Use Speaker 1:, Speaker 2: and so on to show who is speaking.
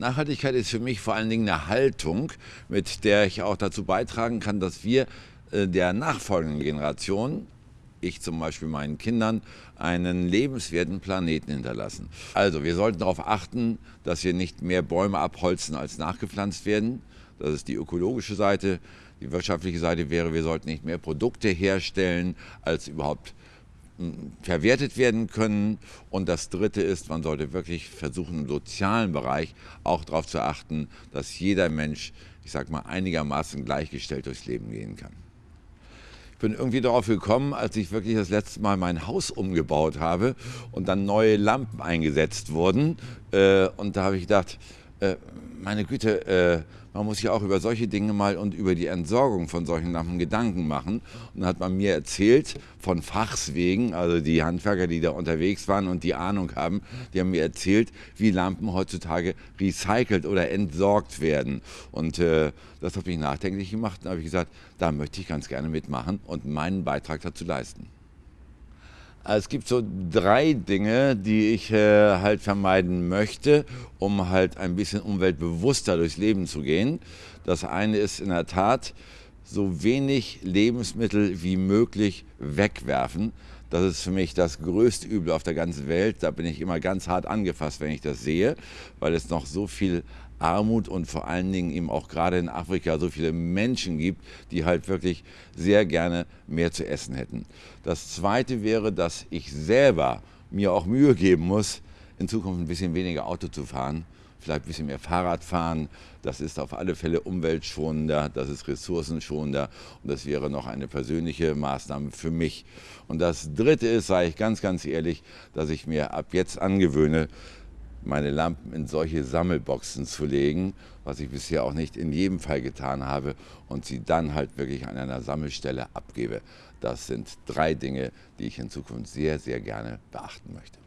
Speaker 1: Nachhaltigkeit ist für mich vor allen Dingen eine Haltung, mit der ich auch dazu beitragen kann, dass wir äh, der nachfolgenden Generation, ich zum Beispiel meinen Kindern, einen lebenswerten Planeten hinterlassen. Also wir sollten darauf achten, dass wir nicht mehr Bäume abholzen, als nachgepflanzt werden. Das ist die ökologische Seite. Die wirtschaftliche Seite wäre, wir sollten nicht mehr Produkte herstellen, als überhaupt verwertet werden können. Und das Dritte ist, man sollte wirklich versuchen, im sozialen Bereich auch darauf zu achten, dass jeder Mensch, ich sage mal, einigermaßen gleichgestellt durchs Leben gehen kann. Ich bin irgendwie darauf gekommen, als ich wirklich das letzte Mal mein Haus umgebaut habe und dann neue Lampen eingesetzt wurden. Äh, und da habe ich gedacht, äh, meine Güte, äh, man muss sich auch über solche Dinge mal und über die Entsorgung von solchen Lampen Gedanken machen. Und dann hat man mir erzählt, von Fachs wegen, also die Handwerker, die da unterwegs waren und die Ahnung haben, die haben mir erzählt, wie Lampen heutzutage recycelt oder entsorgt werden. Und äh, das hat mich nachdenklich gemacht. Da habe ich gesagt, da möchte ich ganz gerne mitmachen und meinen Beitrag dazu leisten. Es gibt so drei Dinge, die ich äh, halt vermeiden möchte, um halt ein bisschen umweltbewusster durchs Leben zu gehen. Das eine ist in der Tat, so wenig Lebensmittel wie möglich wegwerfen. Das ist für mich das größte Übel auf der ganzen Welt. Da bin ich immer ganz hart angefasst, wenn ich das sehe, weil es noch so viel Armut und vor allen Dingen eben auch gerade in Afrika so viele Menschen gibt, die halt wirklich sehr gerne mehr zu essen hätten. Das Zweite wäre, dass ich selber mir auch Mühe geben muss, in Zukunft ein bisschen weniger Auto zu fahren, vielleicht ein bisschen mehr Fahrrad fahren. Das ist auf alle Fälle umweltschonender, das ist ressourcenschonender und das wäre noch eine persönliche Maßnahme für mich. Und das Dritte ist, sage ich ganz, ganz ehrlich, dass ich mir ab jetzt angewöhne, meine Lampen in solche Sammelboxen zu legen, was ich bisher auch nicht in jedem Fall getan habe, und sie dann halt wirklich an einer Sammelstelle abgebe. Das sind drei Dinge, die ich in Zukunft sehr, sehr gerne beachten möchte.